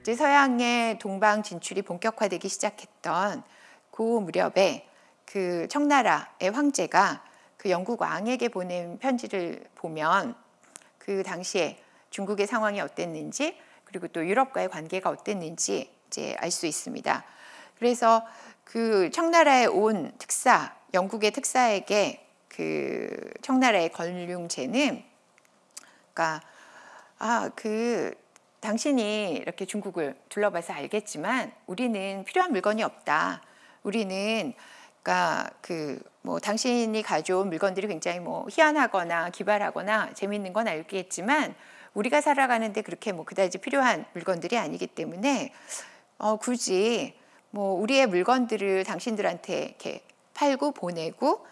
이제 서양의 동방 진출이 본격화되기 시작했던 그 무렵에 그 청나라의 황제가 그 영국 왕에게 보낸 편지를 보면 그 당시에 중국의 상황이 어땠는지 그리고 또 유럽과의 관계가 어땠는지 이제 알 수 있습니다. 그래서 그 청나라에 온 특사, 영국의 특사에게 그 청나라의 권륭제는 그러니까 아, 그 당신이 이렇게 중국을 둘러봐서 알겠지만 우리는 필요한 물건이 없다. 우리는 그러니까 그 뭐 당신이 가져온 물건들이 굉장히 뭐 희한하거나 기발하거나 재미있는 건 알겠지만 우리가 살아가는데 그렇게 뭐 그다지 필요한 물건들이 아니기 때문에 어 굳이 뭐 우리의 물건들을 당신들한테 이렇게 팔고 보내고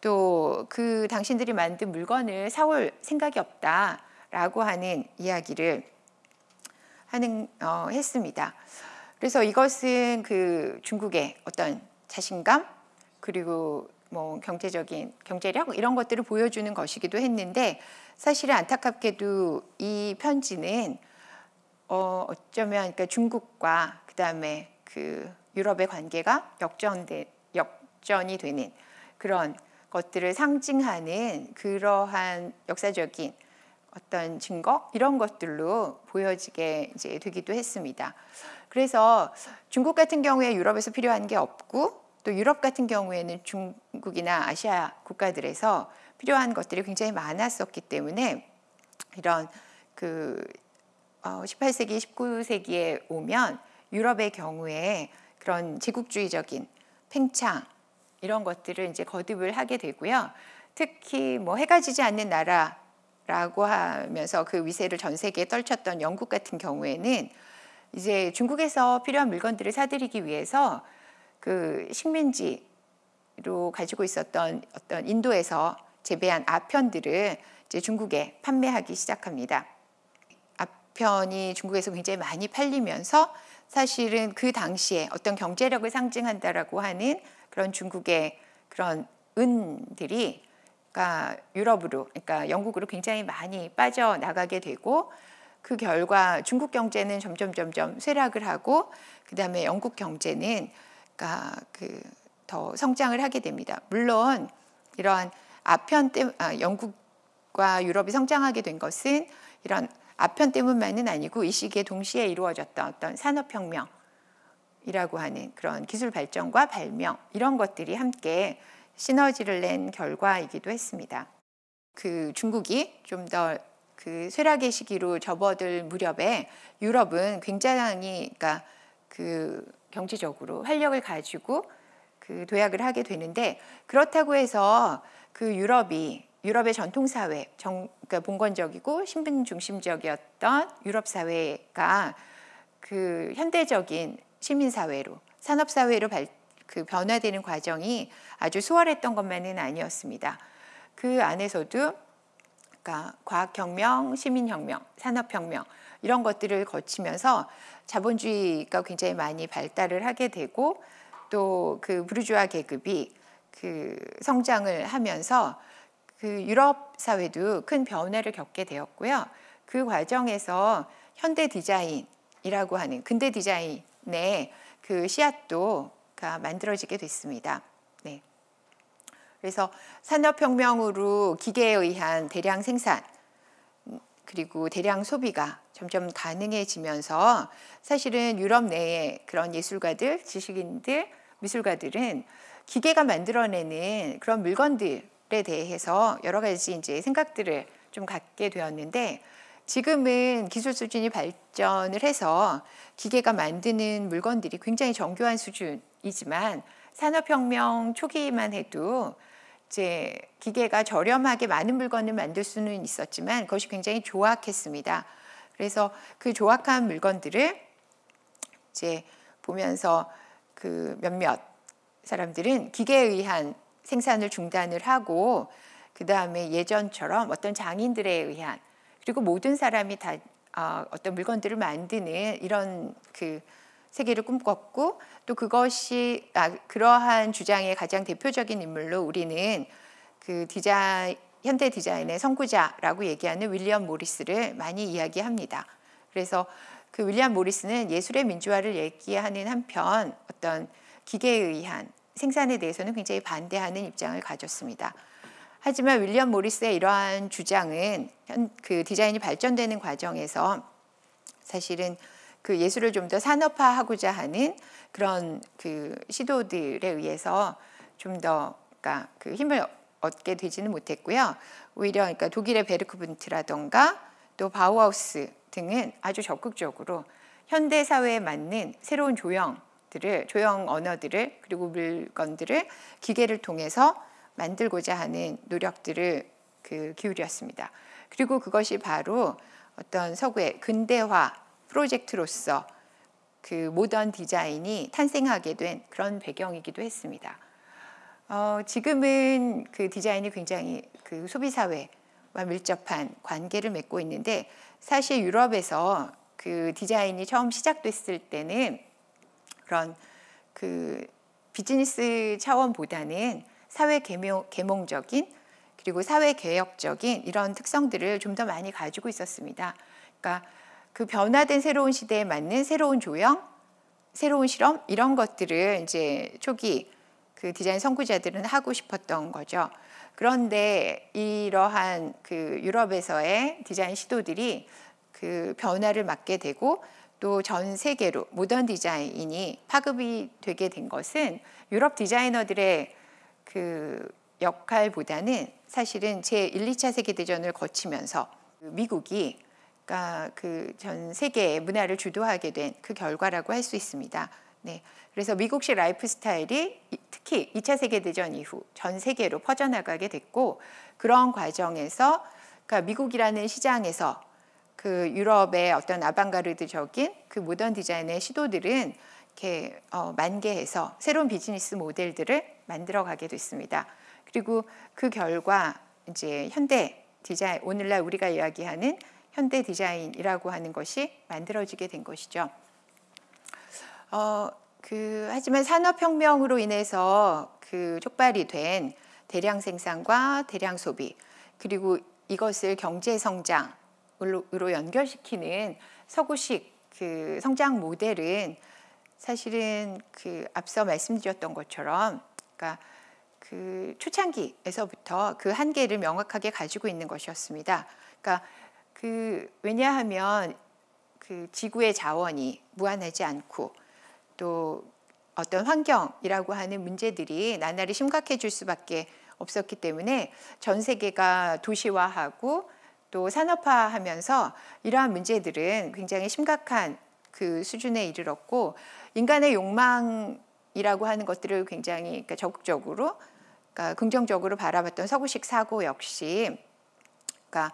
또 그 당신들이 만든 물건을 사올 생각이 없다라고 하는 이야기를 하는 어, 했습니다. 그래서 이것은 그 중국의 어떤 자신감 그리고 뭐 경제적인 경제력 이런 것들을 보여주는 것이기도 했는데 사실은 안타깝게도 이 편지는 어 어쩌면 그러니까 중국과 그다음에 그 유럽의 관계가 역전돼 역전이 되는 그런 것들을 상징하는 그러한 역사적인 어떤 증거 이런 것들로 보여지게 이제 되기도 했습니다. 그래서 중국 같은 경우에 유럽에서 필요한 게 없고 또 유럽 같은 경우에는 중국이나 아시아 국가들에서 필요한 것들이 굉장히 많았었기 때문에 이런 그 18세기, 어, 19세기에 오면 유럽의 경우에 그런 제국주의적인 팽창 이런 것들을 이제 거듭을 하게 되고요. 특히 뭐 해가 지지 않는 나라 라고 하면서 그 위세를 전 세계에 떨쳤던 영국 같은 경우에는 이제 중국에서 필요한 물건들을 사들이기 위해서 그 식민지로 가지고 있었던 어떤 인도에서 재배한 아편들을 이제 중국에 판매하기 시작합니다. 아편이 중국에서 굉장히 많이 팔리면서 사실은 그 당시에 어떤 경제력을 상징한다라고 하는 그런 중국의 그런 은들이 그러니까 유럽으로 그러니까 영국으로 굉장히 많이 빠져나가게 되고 그 결과 중국 경제는 점점 점점 쇠락을 하고 그다음에 영국 경제는 그러니까 그 더 성장을 하게 됩니다. 물론 이러한 아편 때 아, 영국과 유럽이 성장하게 된 것은 이런 아편 때문만은 아니고 이 시기에 동시에 이루어졌던 어떤 산업혁명이라고 하는 그런 기술 발전과 발명 이런 것들이 함께 시너지를 낸 결과이기도 했습니다. 그 중국이 좀더 그 쇠락의 시기로 접어들 무렵에 유럽은 굉장히 그러니까 그 경제적으로 활력을 가지고 그 도약을 하게 되는데 그렇다고 해서 그 유럽이 유럽의 전통 사회, 정, 그러니까 봉건적이고 신분 중심적이었던 유럽 사회가 그 현대적인 시민 사회로 산업 사회로 발, 그 변화되는 과정이 아주 수월했던 것만은 아니었습니다. 그 안에서도 그러니까 과학혁명, 시민혁명, 산업혁명 이런 것들을 거치면서 자본주의가 굉장히 많이 발달을 하게 되고 또 그 부르주아 계급이 그 성장을 하면서 그 유럽 사회도 큰 변화를 겪게 되었고요. 그 과정에서 현대 디자인이라고 하는 근대 디자인의 그 씨앗도 만들어지게 됐습니다. 네. 그래서 산업혁명으로 기계에 의한 대량 생산 그리고 대량 소비가 점점 가능해지면서 사실은 유럽 내의 그런 예술가들, 지식인들, 미술가들은 기계가 만들어내는 그런 물건들에 대해서 여러 가지 이제 생각들을 좀 갖게 되었는데 지금은 기술 수준이 발전을 해서 기계가 만드는 물건들이 굉장히 정교한 수준 이지만 산업혁명 초기만 해도 이제 기계가 저렴하게 많은 물건을 만들 수는 있었지만 그것이 굉장히 조악했습니다. 그래서 그 조악한 물건들을 이제 보면서 그 몇몇 사람들은 기계에 의한 생산을 중단을 하고 그 다음에 예전처럼 어떤 장인들에 의한 그리고 모든 사람이 다 어, 어떤 물건들을 만드는 이런 그 세계를 꿈꿨고 또 그것이 아, 그러한 주장의 가장 대표적인 인물로 우리는 그 디자인 현대 디자인의 선구자라고 얘기하는 윌리엄 모리스를 많이 이야기합니다. 그래서 그 윌리엄 모리스는 예술의 민주화를 얘기하는 한편 어떤 기계에 의한 생산에 대해서는 굉장히 반대하는 입장을 가졌습니다. 하지만 윌리엄 모리스의 이러한 주장은 그 디자인이 발전되는 과정에서 사실은 그 예술을 좀 더 산업화하고자 하는 그런 그 시도들에 의해서 좀더 그러니까 그 힘을 얻게 되지는 못했고요. 오히려 그러니까 독일의 베르크분트라던가 또 바우하우스 등은 아주 적극적으로 현대 사회에 맞는 새로운 조형들을 조형 언어들을 그리고 물건들을 기계를 통해서 만들고자 하는 노력들을 그 기울였습니다. 그리고 그것이 바로 어떤 서구의 근대화 프로젝트로서 그 모던 디자인이 탄생하게 된 그런 배경이기도 했습니다. 어, 지금은 그 디자인이 굉장히 그 소비 사회와 밀접한 관계를 맺고 있는데 사실 유럽에서 그 디자인이 처음 시작됐을 때는 그런 그 비즈니스 차원보다는 사회 개몽, 개몽적인 그리고 사회 개혁적인 이런 특성들을 좀 더 많이 가지고 있었습니다. 그러니까 그 변화된 새로운 시대에 맞는 새로운 조형, 새로운 실험 이런 것들을 이제 초기 그 디자인 선구자들은 하고 싶었던 거죠. 그런데 이러한 그 유럽에서의 디자인 시도들이 그 변화를 맞게 되고 또 전 세계로 모던 디자인이 파급이 되게 된 것은 유럽 디자이너들의 그 역할보다는 사실은 제 1, 2차 세계 대전을 거치면서 미국이 그러니까 그 전 세계의 문화를 주도하게 된 그 결과라고 할 수 있습니다. 네. 그래서 미국식 라이프 스타일이 특히 2차 세계 대전 이후 전 세계로 퍼져나가게 됐고 그런 과정에서 그러니까 미국이라는 시장에서 그 유럽의 어떤 아방가르드적인 그 모던 디자인의 시도들은 이렇게 어, 만개해서 새로운 비즈니스 모델들을 만들어 가게 됐습니다. 그리고 그 결과 이제 현대 디자인 오늘날 우리가 이야기하는 현대 디자인이라고 하는 것이 만들어지게 된 것이죠. 어, 그 하지만 산업혁명으로 인해서 그 촉발이 된 대량 생산과 대량 소비 그리고 이것을 경제 성장으로 연결시키는 서구식 그 성장 모델은 사실은 그 앞서 말씀드렸던 것처럼 그러니까 그 초창기에서부터 그 한계를 명확하게 가지고 있는 것이었습니다. 그러니까 그 왜냐하면 그 지구의 자원이 무한하지 않고 또 어떤 환경이라고 하는 문제들이 나날이 심각해질 수밖에 없었기 때문에 전 세계가 도시화하고 또 산업화하면서 이러한 문제들은 굉장히 심각한 그 수준에 이르렀고 인간의 욕망이라고 하는 것들을 굉장히 그러니까 적극적으로 그러니까 긍정적으로 바라봤던 서구식 사고 역시 그러니까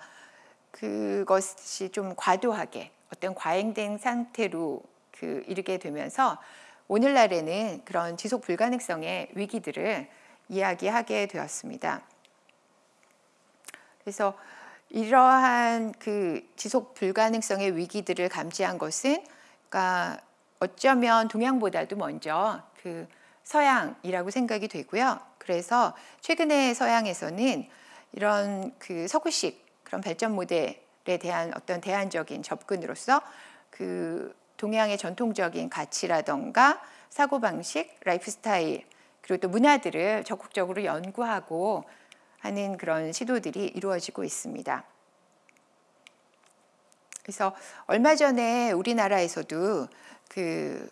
그것이 좀 과도하게 어떤 과잉된 상태로 그 이르게 되면서 오늘날에는 그런 지속 불가능성의 위기들을 이야기하게 되었습니다. 그래서 이러한 그 지속 불가능성의 위기들을 감지한 것은 그러니까 어쩌면 동양보다도 먼저 그 서양이라고 생각이 되고요. 그래서 최근에 서양에서는 이런 그 서구식 그런 발전 모델에 대한 어떤 대안적인 접근으로서 그 동양의 전통적인 가치라던가 사고방식, 라이프 스타일, 그리고 또 문화들을 적극적으로 연구하고 하는 그런 시도들이 이루어지고 있습니다. 그래서 얼마 전에 우리나라에서도 그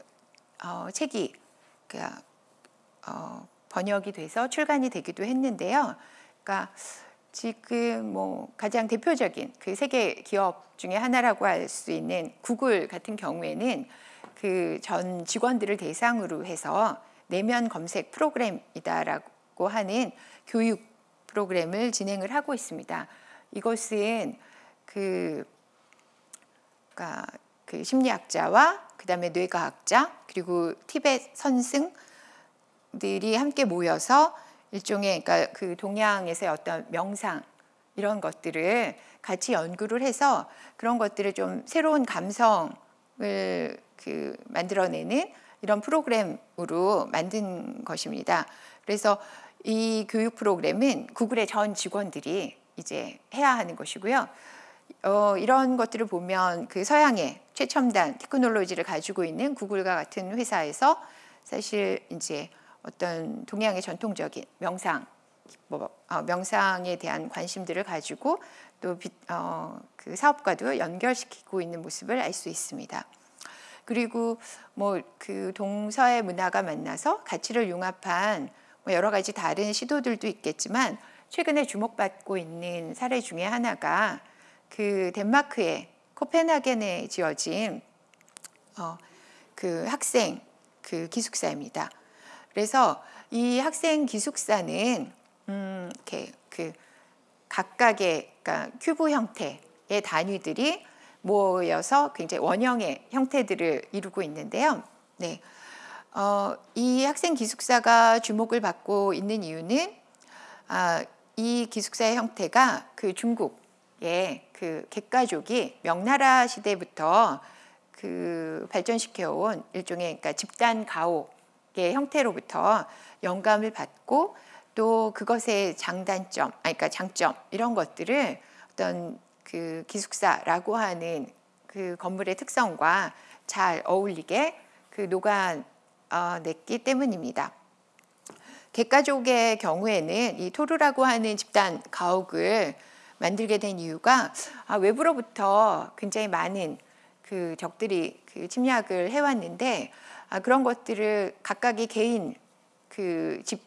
어, 책이 그, 어, 번역이 돼서 출간이 되기도 했는데요. 그러니까 지금 뭐 가장 대표적인 그 세계 기업 중에 하나라고 할 수 있는 구글 같은 경우에는 그 전 직원들을 대상으로 해서 내면 검색 프로그램이다라고 하는 교육 프로그램을 진행을 하고 있습니다. 이것은 그, 그러니까 그 심리학자와 그 다음에 뇌과학자 그리고 티벳 선승들이 함께 모여서 일종의 그러니까 그 동양에서의 어떤 명상 이런 것들을 같이 연구를 해서 그런 것들을 좀 새로운 감성을 그 만들어내는 이런 프로그램으로 만든 것입니다. 그래서 이 교육 프로그램은 구글의 전 직원들이 이제 해야 하는 것이고요. 어, 이런 것들을 보면 그 서양의 최첨단 테크놀로지를 가지고 있는 구글과 같은 회사에서 사실 이제 어떤 동양의 전통적인 명상 뭐, 어, 명상에 대한 관심들을 가지고 또그 어, 그 사업과도 연결시키고 있는 모습을 알 수 있습니다. 그리고 뭐 그 동서의 문화가 만나서 가치를 융합한 뭐 여러 가지 다른 시도들도 있겠지만 최근에 주목받고 있는 사례 중에 하나가 그 덴마크의 코펜하겐에 지어진 어, 그 학생 그 기숙사입니다. 그래서 이 학생 기숙사는 음, 이렇게 그 각각의 그러니까 큐브 형태의 단위들이 모여서 굉장히 원형의 형태들을 이루고 있는데요. 네. 어, 이 학생 기숙사가 주목을 받고 있는 이유는 아, 이 기숙사의 형태가 그 중국의 그 객가족이 명나라 시대부터 그 발전시켜 온 일종의 그러니까 집단 가옥의 형태로부터 영감을 받고 또 그것의 장단점, 아니 그러니까 장점 이런 것들을 어떤 그 기숙사라고 하는 그 건물의 특성과 잘 어울리게 그 녹아냈기 어, 때문입니다. 객가족의 경우에는 이 토르라고 하는 집단 가옥을 만들게 된 이유가 아, 외부로부터 굉장히 많은 그 적들이 그 침략을 해왔는데 아, 그런 것들을 각각의 개인 그 집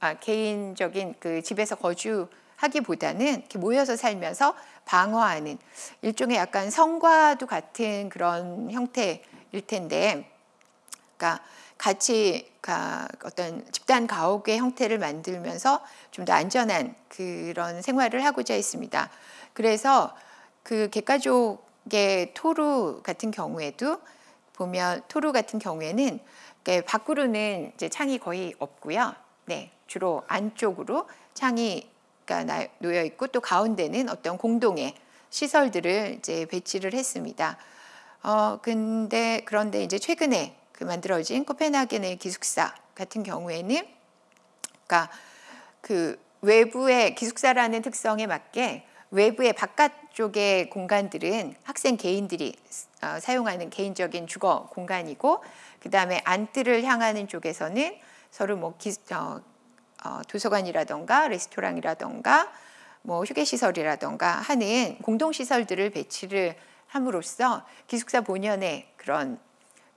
아, 개인적인 그 집에서 거주하기보다는 이렇게 모여서 살면서 방어하는 일종의 약간 성과도 같은 그런 형태일 텐데, 그러니까 같이 어떤 집단 가옥의 형태를 만들면서 좀 더 안전한 그런 생활을 하고자 했습니다. 그래서 그 객가족의 토루 같은 경우에도 보면 토루 같은 경우에는 밖으로는 이제 창이 거의 없고요. 네, 주로 안쪽으로 창이 놓여 있고 또 가운데는 어떤 공동의 시설들을 이제 배치를 했습니다. 어 근데 그런데 이제 최근에 그 만들어진 코펜하겐의 기숙사 같은 경우에는 그러니까 그 외부의 기숙사라는 특성에 맞게 외부의 바깥쪽의 공간들은 학생 개인들이 어, 사용하는 개인적인 주거 공간이고 그 다음에 안뜰을 향하는 쪽에서는 서로 뭐 기, 어, 어, 도서관이라던가 레스토랑이라던가 뭐 휴게시설이라던가 하는 공동시설들을 배치를 함으로써 기숙사 본연의 그런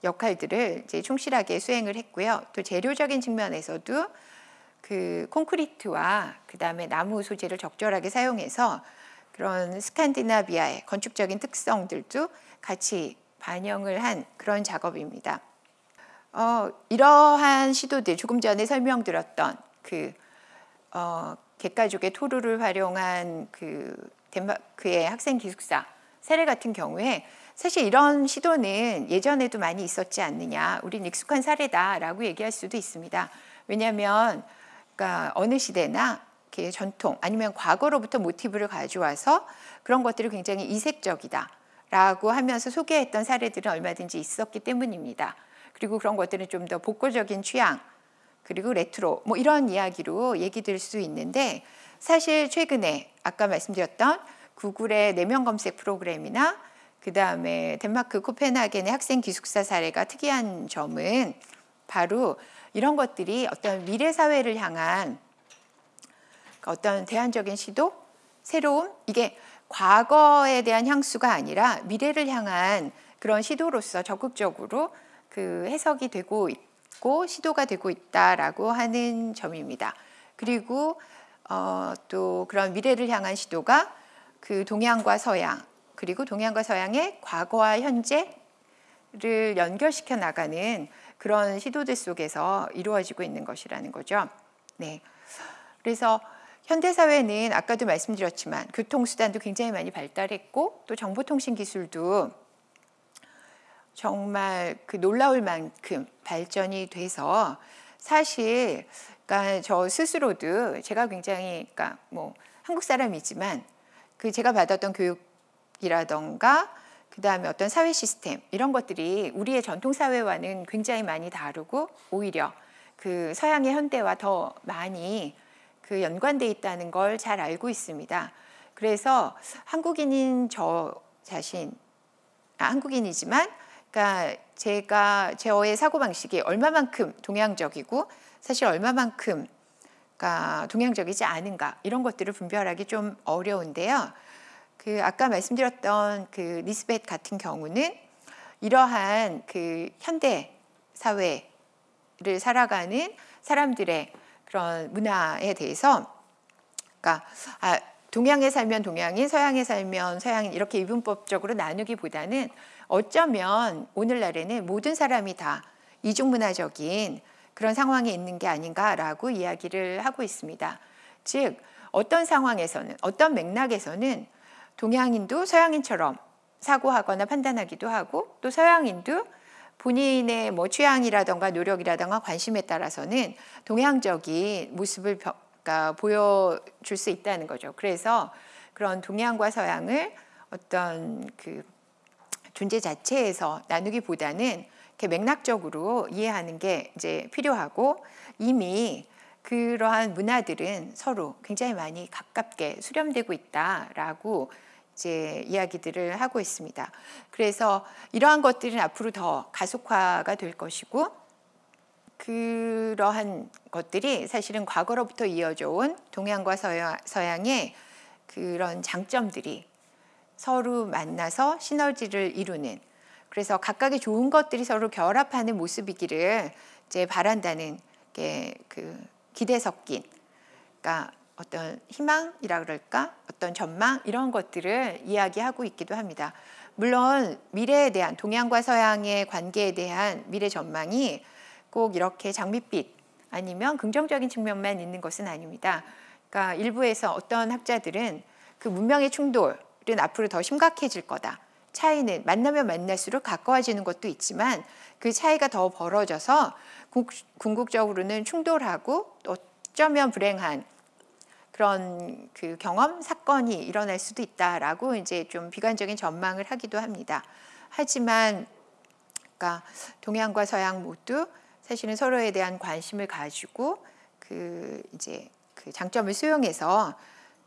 역할들을 이제 충실하게 수행을 했고요. 또 재료적인 측면에서도 그 콘크리트와 그 다음에 나무 소재를 적절하게 사용해서 그런 스칸디나비아의 건축적인 특성들도 같이 반영을 한 그런 작업입니다. 어, 이러한 시도들 조금 전에 설명드렸던 그 어, 객가족의 토르를 활용한 그 덴마크의 학생 기숙사 사례 같은 경우에 사실 이런 시도는 예전에도 많이 있었지 않느냐, 우린 익숙한 사례다라고 얘기할 수도 있습니다. 왜냐하면 그러니까 어느 시대나 전통 아니면 과거로부터 모티브를 가져와서 그런 것들이 굉장히 이색적이다 라고 하면서 소개했던 사례들은 얼마든지 있었기 때문입니다. 그리고 그런 것들은 좀 더 복고적인 취향 그리고 레트로 뭐 이런 이야기로 얘기 될 수 있는데 사실 최근에 아까 말씀드렸던 구글의 내면 검색 프로그램이나 그 다음에 덴마크 코펜하겐의 학생 기숙사 사례가 특이한 점은 바로 이런 것들이 어떤 미래 사회를 향한 어떤 대안적인 시도, 새로움 이게 과거에 대한 향수가 아니라 미래를 향한 그런 시도로서 적극적으로 그 해석이 되고 있고 시도가 되고 있다라고 하는 점입니다. 그리고 어, 또 그런 미래를 향한 시도가 그 동양과 서양 그리고 동양과 서양의 과거와 현재를 연결시켜 나가는 그런 시도들 속에서 이루어지고 있는 것이라는 거죠. 네. 그래서 현대 사회는 아까도 말씀드렸지만 교통수단도 굉장히 많이 발달했고 또 정보통신 기술도 정말 그 놀라울 만큼 발전이 돼서 사실 그러니까 저 스스로도 제가 굉장히 그러니까 뭐 한국 사람이지만 그 제가 받았던 교육이라던가 그 다음에 어떤 사회 시스템 이런 것들이 우리의 전통 사회와는 굉장히 많이 다르고 오히려 그 서양의 현대와 더 많이 그 연관돼 있다는 걸 잘 알고 있습니다. 그래서 한국인인 저 자신 아, 한국인이지만 그러니까 제가 저의 사고 방식이 얼마만큼 동양적이고 사실 얼마만큼 그러니까 동양적이지 않은가 이런 것들을 분별하기 좀 어려운데요. 그 아까 말씀드렸던 그 리스벳 같은 경우는 이러한 그 현대 사회를 살아가는 사람들의 그런 문화에 대해서 그러니까 아, 동양에 살면 동양인, 서양에 살면 서양인 이렇게 이분법적으로 나누기보다는 어쩌면 오늘날에는 모든 사람이 다 이중문화적인 그런 상황에 있는 게 아닌가라고 이야기를 하고 있습니다. 즉 어떤 상황에서는 어떤 맥락에서는 동양인도 서양인처럼 사고하거나 판단하기도 하고 또 서양인도 본인의 뭐 취향이라던가 노력이라던가 관심에 따라서는 동양적인 모습을 그러니까 보여줄 수 있다는 거죠. 그래서 그런 동양과 서양을 어떤 그 존재 자체에서 나누기보다는 이렇게 맥락적으로 이해하는 게 이제 필요하고 이미 그러한 문화들은 서로 굉장히 많이 가깝게 수렴되고 있다라고 이제 이야기들을 하고 있습니다. 그래서 이러한 것들은 앞으로 더 가속화가 될 것이고 그러한 것들이 사실은 과거로부터 이어져 온 동양과 서양, 서양 의 그런 장점들이 서로 만나서 시너지를 이루는 그래서 각각의 좋은 것들이 서로 결합하는 모습이기를 이제 바란다는 게 그 기대 섞인 그러니까 어떤 희망이라 그럴까 어떤 전망 이런 것들을 이야기하고 있기도 합니다. 물론 미래에 대한 동양과 서양의 관계에 대한 미래 전망이 꼭 이렇게 장밋빛 아니면 긍정적인 측면만 있는 것은 아닙니다. 그러니까 일부에서 어떤 학자들은 그 문명의 충돌은 앞으로 더 심각해질 거다. 차이는 만나면 만날수록 가까워지는 것도 있지만 그 차이가 더 벌어져서 궁극적으로는 충돌하고 어쩌면 불행한 그런 그 경험 사건이 일어날 수도 있다라고 이제 좀 비관적인 전망을 하기도 합니다. 하지만 그러니까 동양과 서양 모두 사실은 서로에 대한 관심을 가지고 그 이제 그 장점을 수용해서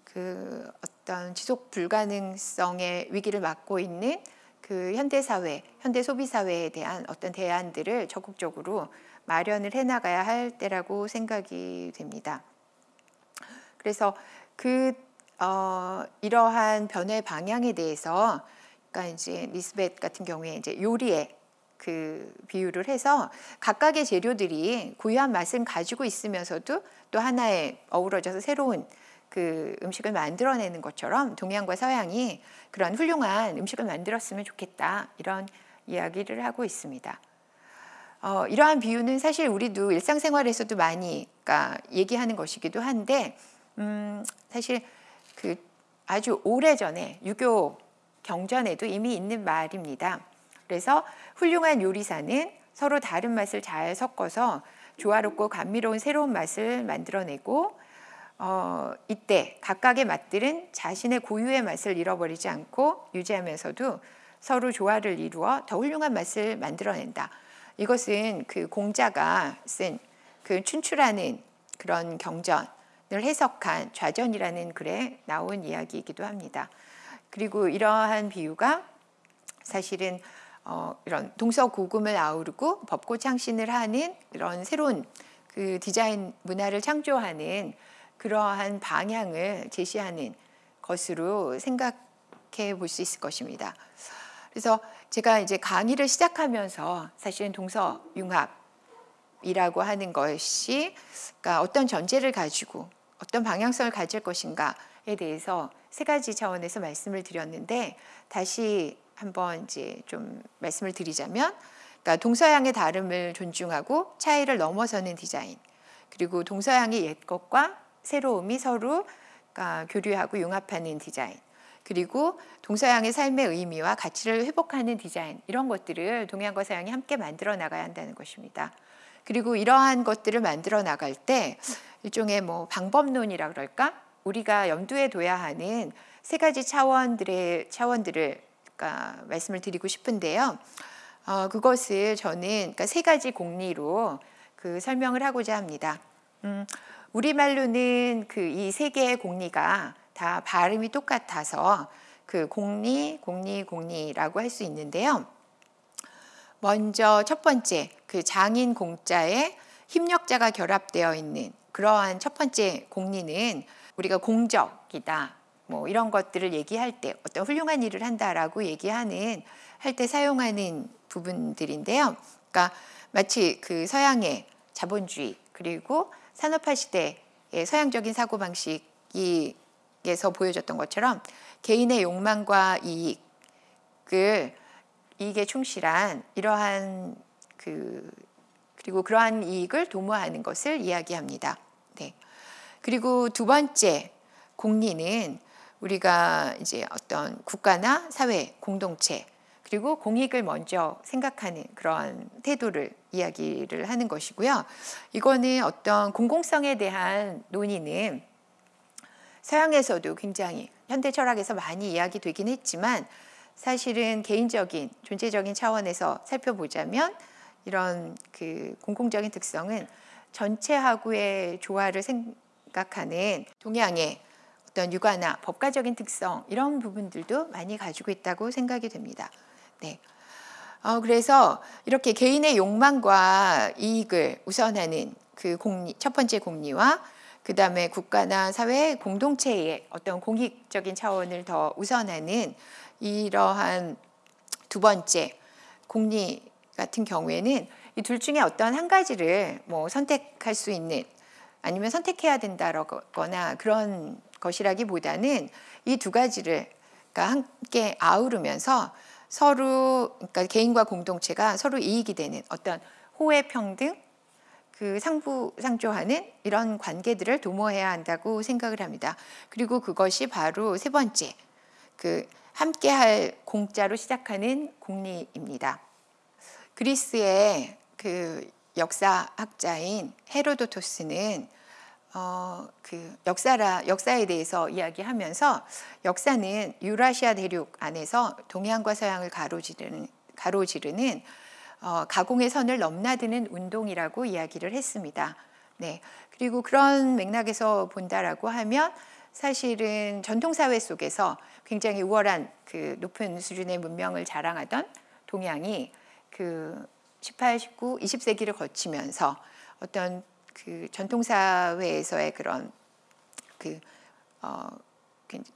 그 어떤 지속 불가능성의 위기를 맞고 있는 그 현대 사회, 현대 소비 사회에 대한 어떤 대안들을 적극적으로 마련을 해 나가야 할 때라고 생각이 됩니다. 그래서 그 어, 이러한 변화의 방향에 대해서 그러니까 이제 리스벳 같은 경우에 이제 요리에 그 비유를 해서 각각의 재료들이 고유한 맛을 가지고 있으면서도 또 하나의 어우러져서 새로운 그 음식을 만들어내는 것처럼 동양과 서양이 그런 훌륭한 음식을 만들었으면 좋겠다 이런 이야기를 하고 있습니다. 어, 이러한 비유는 사실 우리도 일상생활에서도 많이 그러니까 얘기하는 것이기도 한데 음, 사실 그 아주 오래 전에 유교 경전에도 이미 있는 말입니다. 그래서 훌륭한 요리사는 서로 다른 맛을 잘 섞어서 조화롭고 감미로운 새로운 맛을 만들어내고 어, 이때 각각의 맛들은 자신의 고유의 맛을 잃어버리지 않고 유지하면서도 서로 조화를 이루어 더 훌륭한 맛을 만들어낸다. 이것은 그 공자가 쓴 그 춘추라는 그런 경전을 해석한 좌전이라는 글에 나온 이야기이기도 합니다. 그리고 이러한 비유가 사실은 어, 이런 동서고금을 아우르고 법고 창신을 하는 이런 새로운 그 디자인 문화를 창조하는 그러한 방향을 제시하는 것으로 생각해 볼 수 있을 것입니다. 그래서 제가 이제 강의를 시작하면서 사실은 동서융합 이라고 하는 것이 그러니까 어떤 전제를 가지고 어떤 방향성을 가질 것인가에 대해서 세 가지 차원에서 말씀을 드렸는데 다시 한번 이제 좀 말씀을 드리자면 그러니까 동서양의 다름을 존중하고 차이를 넘어서는 디자인 그리고 동서양의 옛 것과 새로움이 서로 그러니까 교류하고 융합하는 디자인 그리고 동서양의 삶의 의미와 가치를 회복하는 디자인 이런 것들을 동양과 서양이 함께 만들어 나가야 한다는 것입니다. 그리고 이러한 것들을 만들어 나갈 때 일종의 뭐 방법론이라 그럴까 우리가 염두에 둬야 하는 세 가지 차원들의 차원들을 그러니까 말씀을 드리고 싶은데요. 어, 그것을 저는 그러니까 세 가지 공리로 그 설명을 하고자 합니다. 음, 우리말로는 그 이 세 개의 공리가 다 발음이 똑같아서 그 공리, 공리, 공리라고 할 수 있는데요. 먼저 첫 번째 그 장인 공자에 힘력자가 결합되어 있는 그러한 첫 번째 공리는 우리가 공적이다. 뭐 이런 것들을 얘기할 때 어떤 훌륭한 일을 한다라고 얘기하는 할 때 사용하는 부분들인데요. 그러니까 마치 그 서양의 자본주의 그리고 산업화 시대의 서양적인 사고 방식이 에서 보여졌던 것처럼 개인의 욕망과 이익을 이익에 충실한 이러한 그 그리고 그러한 이익을 도모하는 것을 이야기합니다. 네. 그리고 두 번째 공리는 우리가 이제 어떤 국가나 사회 공동체 그리고 공익을 먼저 생각하는 그런 태도를 이야기를 하는 것이고요. 이거는 어떤 공공성에 대한 논의는 서양에서도 굉장히 현대 철학에서 많이 이야기되긴 했지만 사실은 개인적인 존재적인 차원에서 살펴보자면 이런 그 공공적인 특성은 전체하고의 조화를 생각하는 동양의 어떤 육아나 법가적인 특성 이런 부분들도 많이 가지고 있다고 생각이 됩니다. 네. 어, 그래서 이렇게 개인의 욕망과 이익을 우선하는 그 공리, 첫 번째 공리와 그 다음에 국가나 사회 공동체의 어떤 공익적인 차원을 더 우선하는 이러한 두 번째 공리 같은 경우에는 이 둘 중에 어떤 한 가지를 뭐 선택할 수 있는 아니면 선택해야 된다거나 그런 것이라기보다는 이 두 가지를 그러니까 함께 아우르면서 서로 그러니까 개인과 공동체가 서로 이익이 되는 어떤 호혜 평등 그 상부 상조하는 이런 관계들을 도모해야 한다고 생각을 합니다. 그리고 그것이 바로 세 번째 그 함께할 공자로 시작하는 공리입니다. 그리스의 그 역사학자인 헤로도토스는 어, 그 역사라 역사에 대해서 이야기하면서 역사는 유라시아 대륙 안에서 동양과 서양을 가로지르는 가로지르는 어, 가공의 선을 넘나드는 운동이라고 이야기를 했습니다. 네. 그리고 그런 맥락에서 본다라고 하면 사실은 전통사회 속에서 굉장히 우월한 그 높은 수준의 문명을 자랑하던 동양이 그 18, 19, 20세기를 거치면서 어떤 그 전통사회에서의 그런 그 어,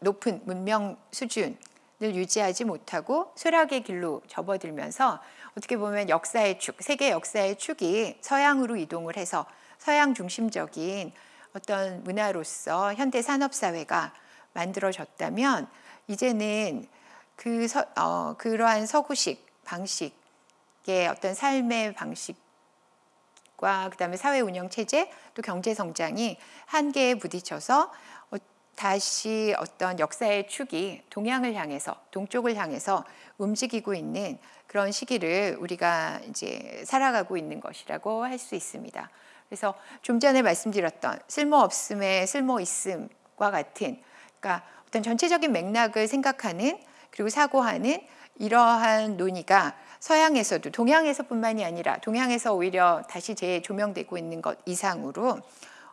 높은 문명 수준을 유지하지 못하고 쇠락의 길로 접어들면서 어떻게 보면 역사의 축, 세계 역사의 축이 서양으로 이동을 해서 서양 중심적인 어떤 문화로서 현대 산업 사회가 만들어졌다면 이제는 그 서, 어, 그러한 서구식 방식의 어떤 삶의 방식과 그다음에 사회 운영 체제 또 경제 성장이 한계에 부딪혀서 어, 다시 어떤 역사의 축이 동양을 향해서 동쪽을 향해서 움직이고 있는 그런 시기를 우리가 이제 살아가고 있는 것이라고 할 수 있습니다. 그래서 좀 전에 말씀드렸던 쓸모 없음의 쓸모 있음과 같은 그러니까 어떤 전체적인 맥락을 생각하는 그리고 사고하는 이러한 논의가 서양에서도 동양에서뿐만이 아니라 동양에서 오히려 다시 재조명되고 있는 것 이상으로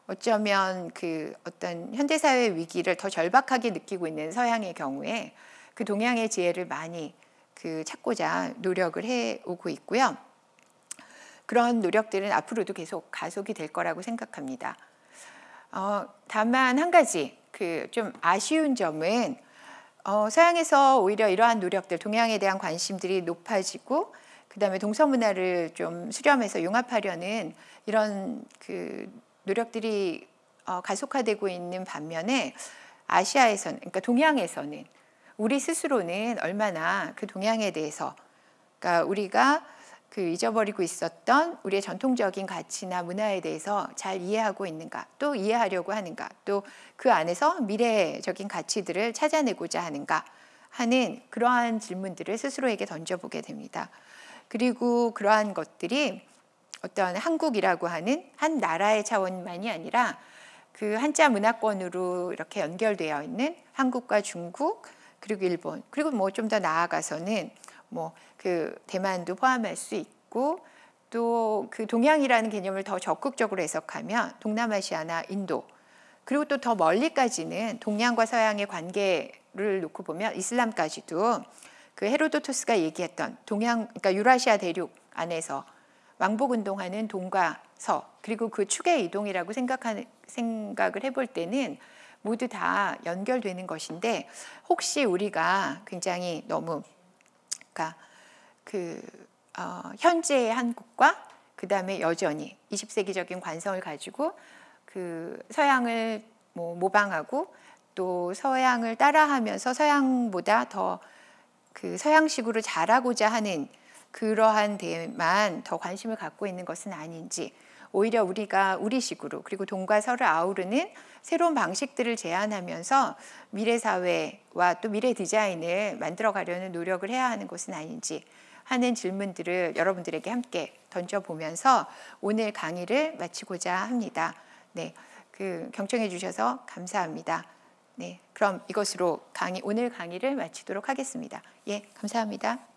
어쩌면 그 어떤 현대사회 위기를 더 절박하게 느끼고 있는 서양의 경우에 그 동양의 지혜를 많이 그 찾고자 노력을 해 오고 있고요. 그런 노력들은 앞으로도 계속 가속이 될 거라고 생각합니다. 어, 다만 한 가지 그 좀 아쉬운 점은 어, 서양에서 오히려 이러한 노력들, 동양에 대한 관심들이 높아지고 그 다음에 동서 문화를 좀 수렴해서 융합하려는 이런 그 노력들이 어, 가속화되고 있는 반면에 아시아에서는 그러니까 동양에서는 우리 스스로는 얼마나 그 동양에 대해서 그러니까 우리가 그 잊어버리고 있었던 우리의 전통적인 가치나 문화에 대해서 잘 이해하고 있는가, 또 이해하려고 하는가, 또 그 안에서 미래적인 가치들을 찾아내고자 하는가 하는 그러한 질문들을 스스로에게 던져보게 됩니다. 그리고 그러한 것들이 어떤 한국이라고 하는 한 나라의 차원만이 아니라 그 한자 문화권으로 이렇게 연결되어 있는 한국과 중국 그리고 일본 그리고 뭐 좀 더 나아가서는 뭐 그 대만도 포함할 수 있고 또 그 동양이라는 개념을 더 적극적으로 해석하면 동남아시아나 인도 그리고 또 더 멀리까지는 동양과 서양의 관계를 놓고 보면 이슬람까지도 그 헤로도토스가 얘기했던 동양 그러니까 유라시아 대륙 안에서 왕복 운동하는 동과 서 그리고 그 축의 이동이라고 생각하는 생각을 해볼 때는 모두 다 연결되는 것인데 혹시 우리가 굉장히 너무 그러니까 그 어, 현재의 한국과 그 다음에 여전히 20세기적인 관성을 가지고 그 서양을 뭐 모방하고 또 서양을 따라하면서 서양보다 더 그 서양식으로 잘하고자 하는 그러한 데만 더 관심을 갖고 있는 것은 아닌지 오히려 우리가 우리식으로 그리고 동과 서를 아우르는 새로운 방식들을 제안하면서 미래 사회와 또 미래 디자인을 만들어 가려는 노력을 해야 하는 것은 아닌지 하는 질문들을 여러분들에게 함께 던져보면서 오늘 강의를 마치고자 합니다. 네, 그 경청해 주셔서 감사합니다. 네, 그럼 이것으로 강의 오늘 강의를 마치도록 하겠습니다. 예, 감사합니다. 네.